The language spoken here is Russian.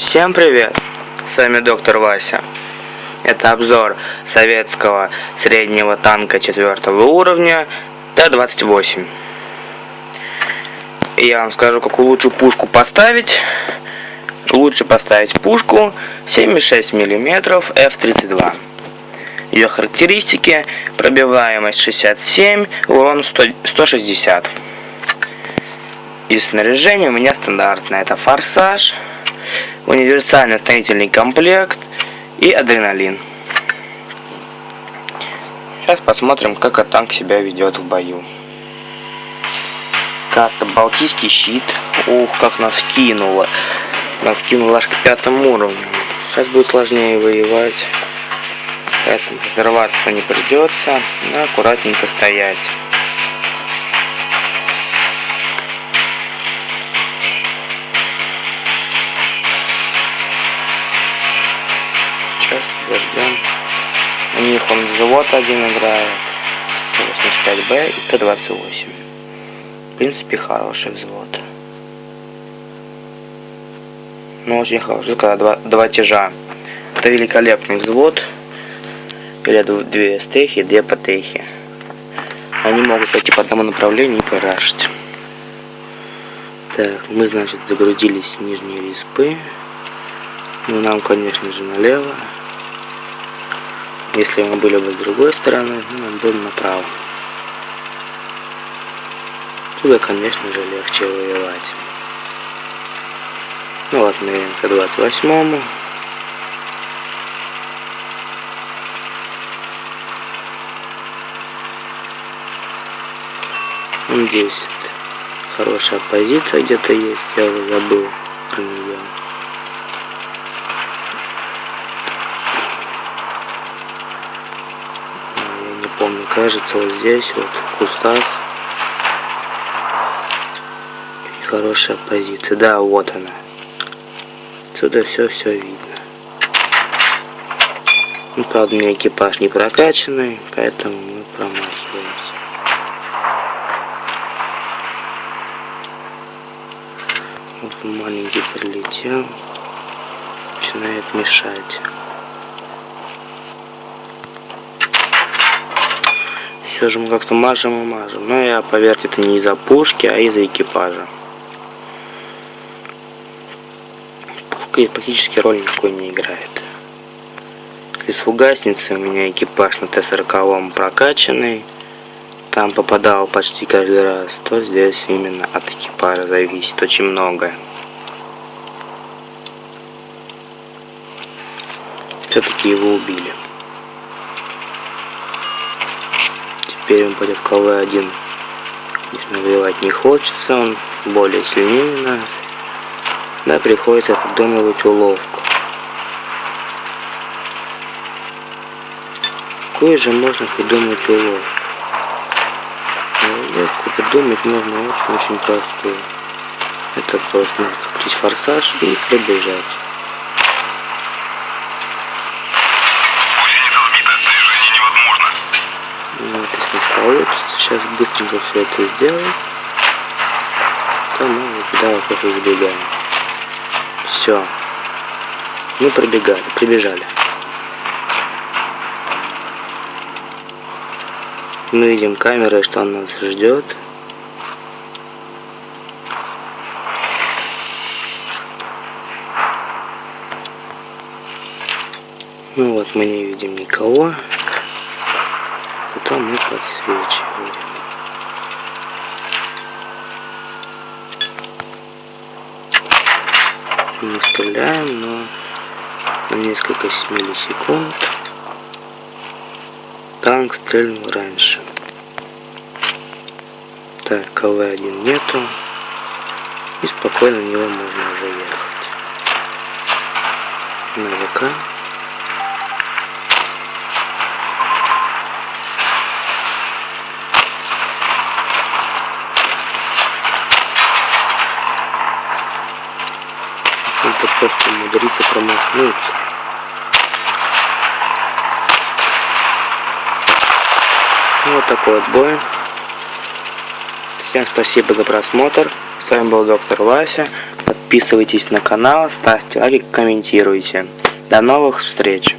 Всем привет! С вами доктор Вася. Это обзор советского среднего танка четвертого уровня Т-28. Я вам скажу, какую лучшую пушку поставить. Лучше поставить пушку 7,6 мм F-32. Ее характеристики пробиваемость 67, урон 100, 160. И снаряжение у меня стандартное. Это форсаж, универсальный строительный комплект и адреналин. Сейчас посмотрим, как этот танк себя ведет в бою. Карта Балтийский щит. Ух, как нас кинуло. Нас кинуло аж к пятому уровню. Сейчас будет сложнее воевать. Поэтому взорваться не придется. Аккуратненько стоять. Них он взвод один играет. 85Б и Т-28. В принципе, хороший взвод. Ну, очень хороший, когда два, два тяжа. Это великолепный взвод. Или две стехи, две потехи. Они могут пойти по одному направлению и порашить. Так, мы, значит, загрузились в нижние респы. Ну, нам, конечно же, налево. Если мы были бы с другой стороны, ну, нам было направо. Туда, конечно же, легче воевать. Ну вот мы к 28 Здесь хорошая позиция где-то есть, я забыл про нее. Я не помню, кажется, вот здесь вот в кустах хорошая позиция. Да, вот она. Отсюда все все видно. Ну, правда, у меня экипаж не прокачанный, поэтому мы промахиваемся. Вот маленький прилетел. Начинает мешать. Все же мы как-то мажем и мажем. Но я, поверьте, это не из-за пушки, а из-за экипажа. Практически роль никакой не играет. Из фугасницы у меня экипаж на Т-40 прокачанный там попадал почти каждый раз, то здесь именно от экипажа зависит очень многое. Все-таки его убили. Теперь он пойдет в КВ-1. Конечно, воевать не хочется, он более сильнее нас. Да, приходится придумывать уловку. Какой же можно придумать уловку? Легко придумать можно очень-очень простую. Это просто крутить форсаж и пробежать. Ну, вот если получится, сейчас быстренько все это сделаем, то мы туда просто забегаем. Все. Мы пробегали, прибежали. Мы видим камеры, что он нас ждет. Ну вот, мы не видим никого. Потом мы подсвечиваем. Мы стреляем, но на несколько миллисекунд танк стрельнул раньше. Так, КВ-1 нету. И спокойно на него можно уже ехать. На ВК. Это просто умудриться промахнуться. Вот такой вот бой. Всем спасибо за просмотр. С вами был доктор Вася. Подписывайтесь на канал, ставьте лайки, комментируйте. До новых встреч!